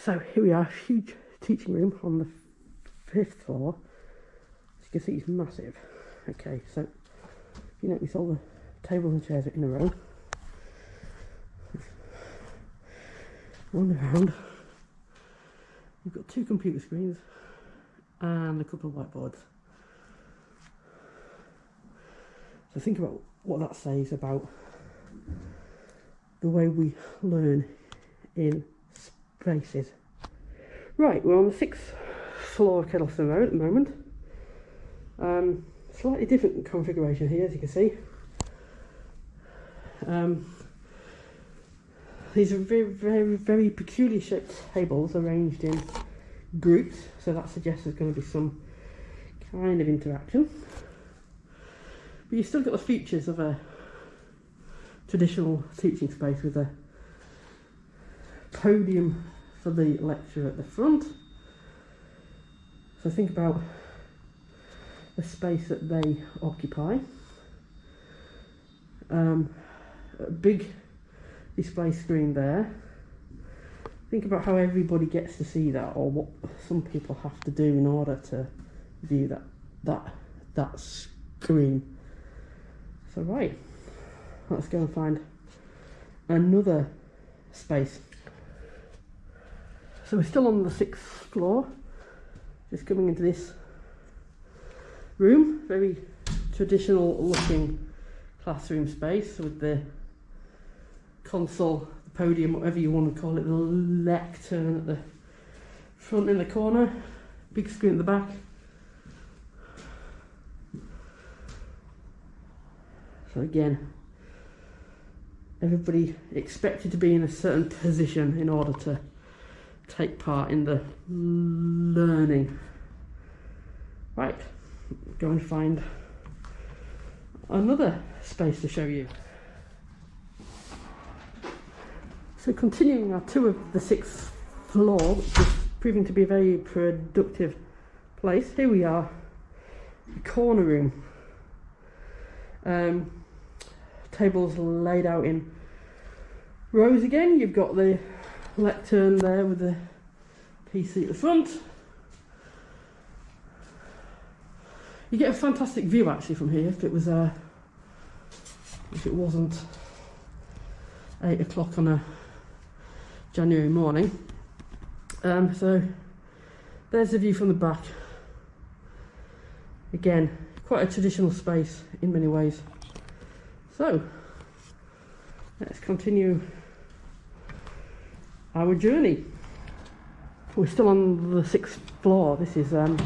So here we are, huge teaching room on the fifth floor. As you can see, it's massive. Okay, so you notice all the tables and chairs are in a row. One around. We've got two computer screens and a couple of whiteboards. So think about what that says about the way we learn in spaces. Right, we're on the sixth floor of Kedleston Road at the moment. Um, slightly different configuration here, as you can see. Um, these are very, very, very peculiar shaped tables arranged in groups, so that suggests there's going to be some kind of interaction. But you've still got the features of a traditional teaching space with a podium for the lecturer at the front. So think about the space that they occupy. Um, a big display screen there. Think about how everybody gets to see that or what some people have to do in order to view that that that screen. So right, let's go and find another space. So we're still on the sixth floor, just coming into this room, very traditional looking classroom space with the console, the podium, whatever you want to call it, the lectern at the front in the corner, big screen at the back. So again, everybody expected to be in a certain position in order to take part in the learning. Right, go and find another space to show you. So continuing our tour of the sixth floor, which is proving to be a very productive place, here we are, the corner room. Um, tables laid out in rows again. You've got the lectern there with the PC at the front. You get a fantastic view actually from here if it was uh, if it wasn't eight o'clock on a January morning. Um, so there's the view from the back. Again, quite a traditional space in many ways. So, let's continue our journey. We're still on the sixth floor. This is um,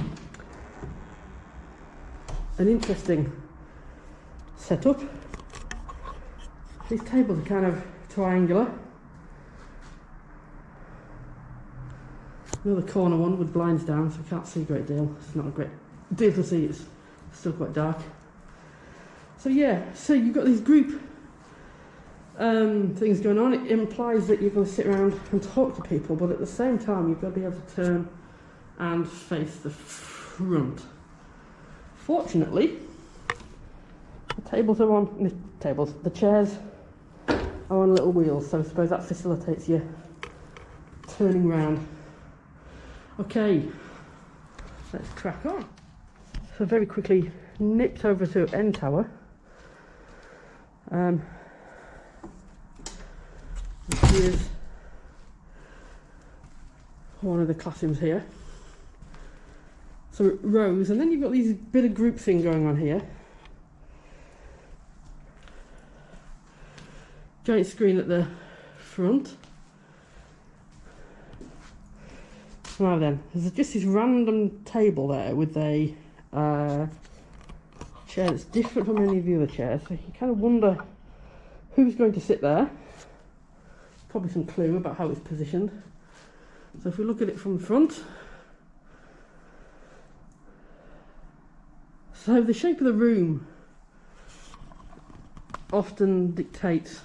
an interesting setup. These tables are kind of triangular. Another corner one with blinds down, so we can't see a great deal. It's not a great deal to see, it's still quite dark. So yeah, so you've got these group um, things going on. It implies that you're going to sit around and talk to people, but at the same time, you've got to be able to turn and face the front. Fortunately, the tables are on the tables. The chairs are on little wheels, so I suppose that facilitates you turning round. Okay, let's crack on. So very quickly nipped over to N Tower. Um, here's one of the classrooms here. So rows, and then you've got these bit of group thing going on here. Giant screen at the front. Now then, there's just this random table there with a uh, chair that's different from any of the other chairs. So you kind of wonder who's going to sit there. Probably some clue about how it's positioned. So if we look at it from the front, so the shape of the room often dictates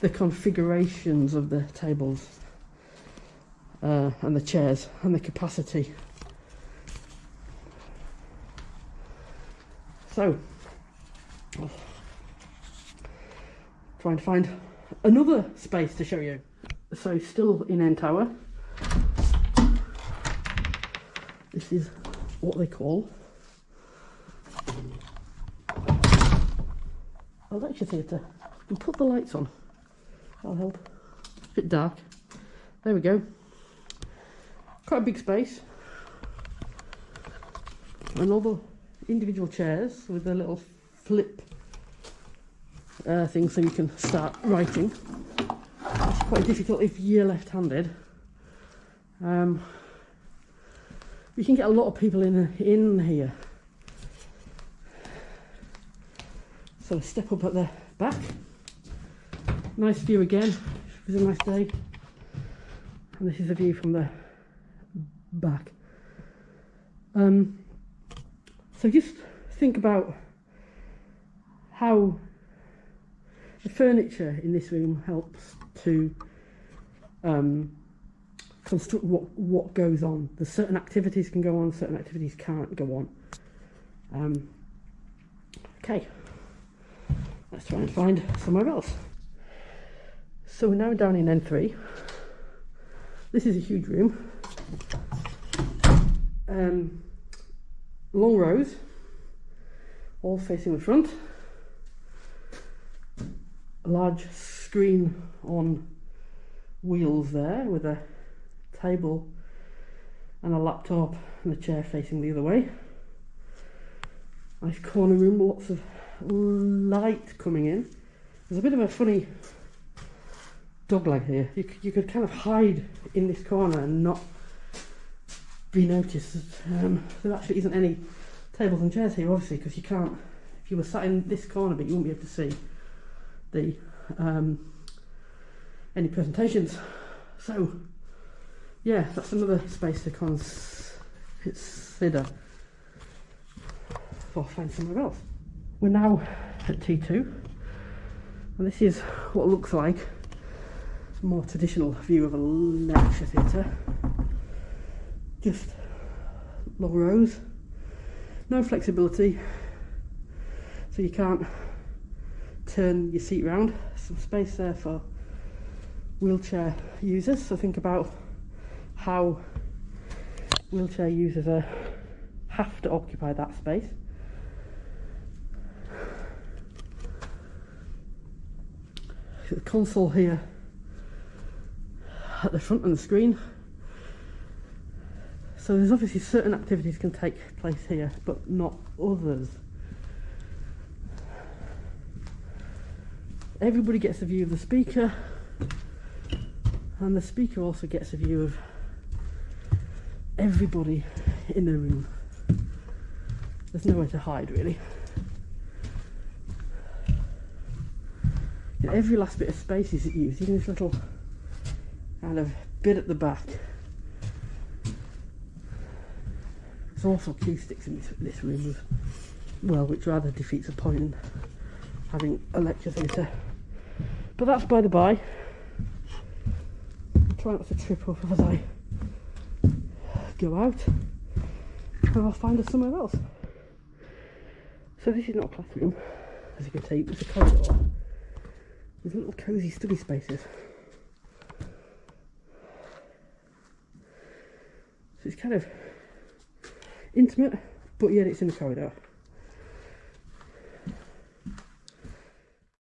the configurations of the tables uh, and the chairs and the capacity So, trying to find another space to show you. So still in N Tower. This is what they call a lecture theatre. You put the lights on. That'll help. A bit dark. There we go. Quite a big space. And all the individual chairs with a little flip uh, thing so you can start writing. It's quite difficult if you're left-handed. Um, you can get a lot of people in in here. So step up at the back. Nice view again. It was a nice day. And this is a view from the back. Um, so just think about how the furniture in this room helps to um, construct what, what goes on. There's certain activities can go on, certain activities can't go on. Um, okay, let's try and find somewhere else. So we're now down in N3. This is a huge room. Um, long rows, all facing the front. Large screen on wheels there with a table and a laptop and a chair facing the other way. Nice corner room, lots of light coming in. There's a bit of a funny dog leg here. You could, you could kind of hide in this corner and not be noticed. Um, there actually isn't any tables and chairs here, obviously, because you can't. If you were sat in this corner, but you wouldn't be able to see the um, any presentations. So yeah, that's another space to consider I find somewhere else. We're now at T2 and this is what looks like a more traditional view of a lecture theatre. Just long rows, no flexibility, so you can't turn your seat round. Some space there for wheelchair users, so think about how wheelchair users are, have to occupy that space. The console here at the front of the screen. So there's obviously certain activities can take place here, but not others. Everybody gets a view of the speaker, and the speaker also gets a view of everybody in the room. There's nowhere to hide really. And every last bit of space is used, even this little kind of bit at the back. There's also acoustics in this, this room as well, which rather defeats the point in having a lecture theatre. But that's by the by. Try not to trip up as I go out and I'll find us somewhere else. So this is not a classroom, as you can see, it's a corridor with little cosy study spaces. So it's kind of intimate, but yet it's in the corridor.